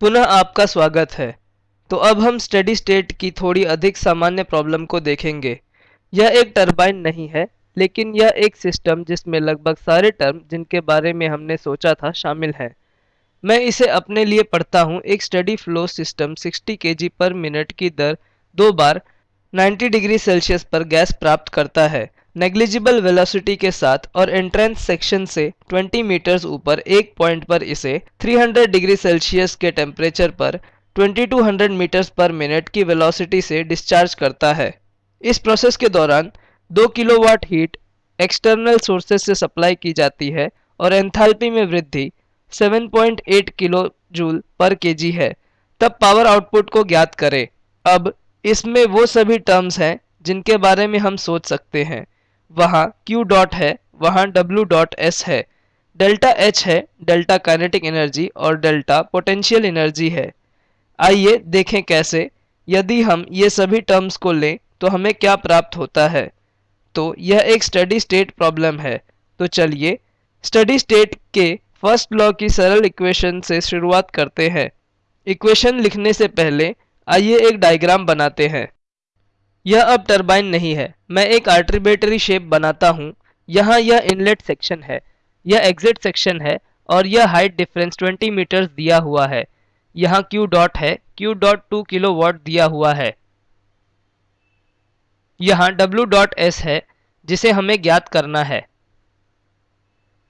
पुनः आपका स्वागत है। तो अब हम स्टेडी स्टेट की थोड़ी अधिक सामान्य प्रॉब्लम को देखेंगे। यह एक टरबाइन नहीं है, लेकिन यह एक सिस्टम जिसमें लगभग सारे टर्म जिनके बारे में हमने सोचा था शामिल है। मैं इसे अपने लिए पढ़ता हूँ। एक स्टडी फ्लो सिस्टम 60 के पर मिनट की दर दो बार 90 डिग्री सेल्सियस पर गैस प्राप्त करता है। नेग्लिजिबल वेलोसिटी के साथ और एंट्रेंस सेक्शन से 20 मीटर्स ऊपर एक पॉइंट पर इसे 300 डिग्री सेल्सियस के टेम्परेचर पर 2200 मीटर्स पर मिनट की वेलोसिटी से डिस्चार्ज करता है। इस प्रोसेस के दौरान 2 किलोवाट हीट एक्सटर्नल सोर्सेज से सप्लाई की जाती है और एंथैल्पी में वृद्धि 7.8 किलो जूल पर केजी है। तब पावर आउटपुट को ज्ञात करें। अब इसमें वो सभी टर्म्स हैं जिनके बारे में हम सोच सकते हैं। वहाँ Q डॉट है, वहाँ W डॉट S है। डेल्टा H है डेल्टा काइनेटिक एनर्जी और डेल्टा पोटेंशियल एनर्जी है। आइए देखें कैसे, यदि हम ये सभी टर्म्स को लें तो हमें क्या प्राप्त होता है? तो यह एक स्टडी स्टेट प्रॉब्लम है। तो चलिए स्टडी स्टेट के फ़र्स्ट लॉ की सरल इक्वेशन से शुरुआत करते हैं। इक्वेशन लिखने से पहले आइए एक डायग्राम बनाते हैं। यह अब टरबाइन नहीं है। मैं एक आर्ट्रीबेटरी शेप बनाता हूँ। यहाँ यह इनलेट सेक्शन है। यह एग्जिट सेक्शन है और यह हाइट डिफरेंस 20 मीटर्स दिया हुआ है। यहाँ Q डॉट है। Q dot two kilowatt दिया हुआ है। यहाँ W डॉट एस है, जिसे हमें ज्ञात करना है।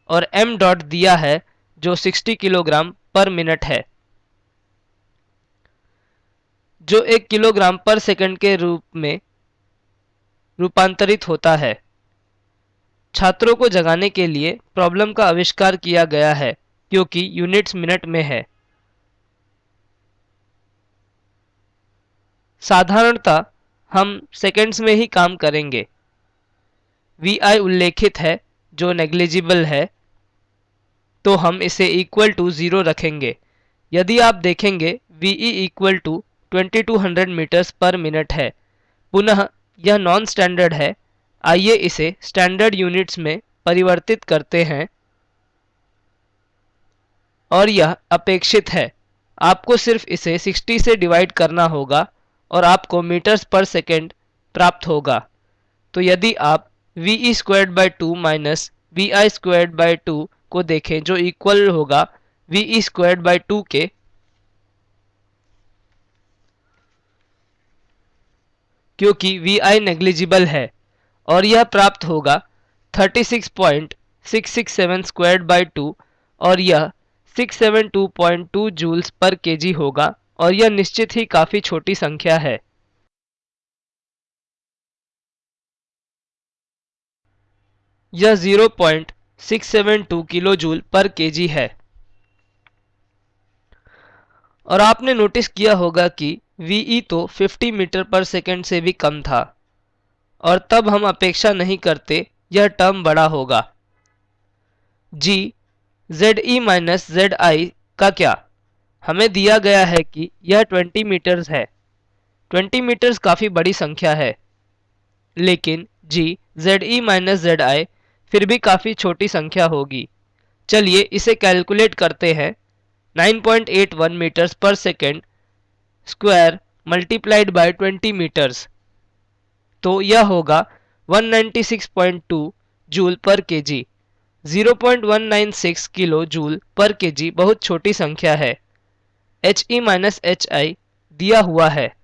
और M डॉट दिया है, जो 60 किलोग्राम पर मिनट है। जो एक किलोग्राम पर सेकंड के रूप में रूपांतरित होता है। छात्रों को जगाने के लिए प्रॉब्लम का आविष्कार किया गया है, क्योंकि यूनिट्स मिनट में है। साधारणतः, हम सेकंड्स में ही काम करेंगे। वी आई उल्लेखित है, जो नेग्लिजिबल है तो हम इसे इक्वल टू ज़ीरो रखेंगे। यदि आप देखेंगे, V E equal to twenty two hundred metres per minute है। पुनः, यह नॉन स्टैंडर्ड है। आइए इसे स्टैंडर्ड यूनिट्स में परिवर्तित करते हैं। और यह अपेक्षित है। आपको सिर्फ़ इसे 60 से डिवाइड करना होगा और आपको मीटर्स पर सेकेंड प्राप्त होगा। तो यदि आप V E squared by two minus V I squared by two को देखें, जो इक्वल होगा V E squared by two के क्योंकि वी आई नेग्लिजिबल है। और यह प्राप्त होगा 36.667 स्क्वायर्ड बाई टू और यह 672.2 जूल्स पर केजी होगा और यह निश्चित ही काफ़ी छोटी संख्या है। यह 0.672 किलो जूल पर केजी है। और आपने नोटिस किया होगा कि वीई तो 50 मीटर पर सेकंड से भी कम था। और तब हम अपेक्षा नहीं करते, यह टर्म बड़ा होगा। G Z E minus Z I का क्या? हमें दिया गया है कि यह 20 मीटर्स है। 20 मीटर्स काफ़ी बड़ी संख्या है। लेकिन G Z E minus Z I फिर भी काफ़ी छोटी संख्या होगी। चलिए इसे कैलकुलेट करते हैं। 9.81 metres per second square multiplied by 20 metres तो यह होगा 196.2 joule per KG 0.196 kilo joule per KG बहुत छोटी संख्या है. H E minus H I दिया हुआ है.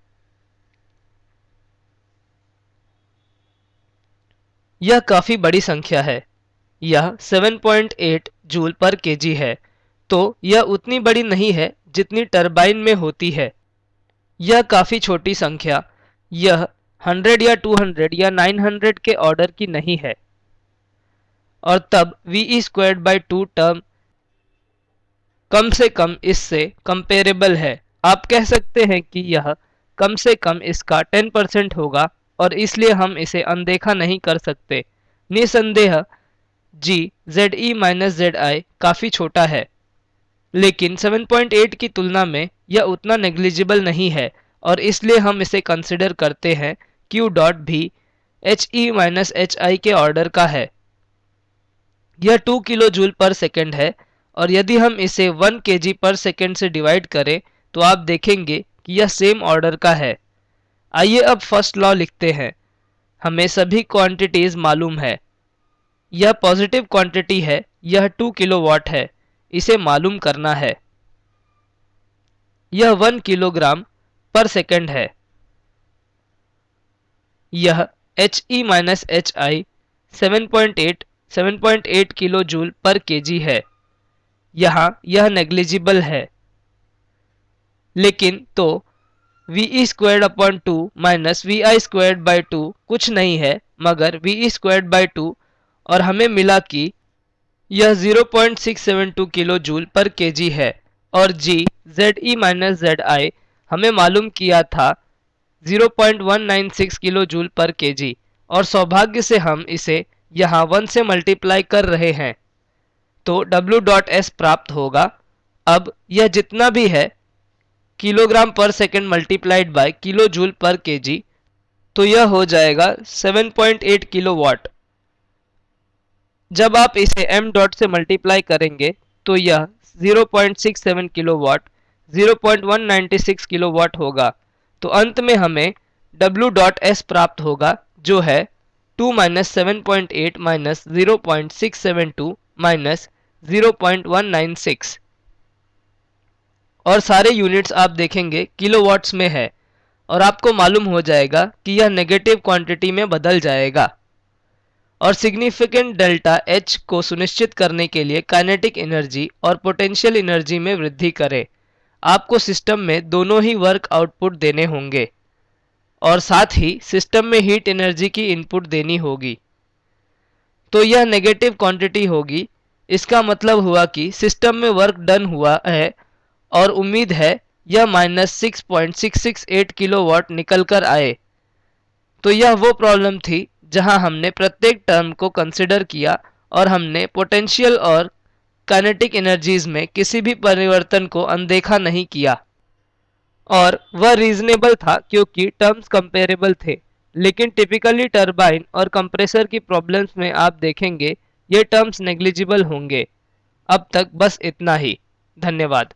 यह काफ़ी बड़ी संख्या है. यह 7.8 जूल पर केजी है. तो यह उतनी बड़ी नहीं है जितनी टरबाइन में होती है. यह काफ़ी छोटी संख्या। यह 100 या 200 या 900 के ऑर्डर की नहीं है। और तब V E squared by two term कम से कम इससे कंपेरेबल है। आप कह सकते हैं कि यह कम से कम इसका 10 परसेंट होगा और इसलिए हम इसे अनदेखा नहीं कर सकते। निसंदेह G Z E minus Z I काफ़ी छोटा है। लेकिन 7.8 की तुलना में यह उतना नेग्लिजिबल नहीं है और इसलिए हम इसे कंसिडर करते हैं क्यू डॉट भी H E minus H I के ऑर्डर का है। यह 2 किलो जूल पर सेकेंड है और यदि हम इसे 1 के जी पर सेकेंड से डिवाइड करें तो आप देखेंगे कि यह सेम ऑर्डर का है। आइए अब फ़र्स्ट लॉ लिखते हैं। हमें सभी क्वांटिटीज मालूम है। यह पॉजिटिव क्वांटिटी है, यह 2 किलोवाट है। इसे मालूम करना है। यह वन किलोग्राम पर सेकंड है। यह H E minus H I seven point eight seven point eight kilo joule per KG है। यहाँ यह नेग्लिजिबल है। लेकिन तो V E squared upon two minus V I squared by two कुछ नहीं है, मगर V E squared by two और हमें मिला कि यह 0.672 किलो जूल पर केजी है। और G Z E minus Z I हमें मालूम किया था 0.196 किलो जूल पर केजी और सौभाग्य से हम इसे यहाँ वन से मल्टीप्लाई कर रहे हैं। तो W डॉट एस प्राप्त होगा। अब यह जितना भी है kilogram per second multiplied by kilo joule per KG तो यह हो जाएगा 7.8 किलो वाट जब आप इसे एम डॉट से मल्टीप्लाई करेंगे तो यह 0.67 किलोवाट 0.196 किलोवाट होगा। तो अंत में हमें W डॉट एस प्राप्त होगा, जो है 2 minus seven point eight minus zero point six seven two minus zero point one nine six और सारे यूनिट्स आप देखेंगे किलोवाट्स में है। और आपको मालूम हो जाएगा कि यह नेगेटिव क्वांटिटी में बदल जाएगा। और सिग्निफिकेंट डेल्टा एच को सुनिश्चित करने के लिए काइनेटिक एनर्जी और पोटेंशियल एनर्जी में वृद्धि करें। आपको सिस्टम में दोनों ही वर्क आउटपुट देने होंगे और साथ ही सिस्टम में हीट एनर्जी की इनपुट देनी होगी। तो यह नेगेटिव क्वांटिटी होगी। इसका मतलब हुआ कि सिस्टम में वर्क डन हुआ है और उम्मीद है यह minus six point six six eight kilowatt निकल कर आए। तो यह वो प्रॉब्लम थी जहाँ हमने प्रत्येक टर्म को कंसिडर किया और हमने पोटेंशियल और काइनेटिक एनर्जीज में किसी भी परिवर्तन को अनदेखा नहीं किया। और वह रीजनेबल था क्योंकि टर्म्स कंपेरेबल थे, लेकिन टिपिकली टरबाइन और कंप्रेसर की प्रॉब्लम्स में आप देखेंगे, ये टर्म्स नेग्लिजिबल होंगे। अब तक बस इतना ही। धन्यवाद।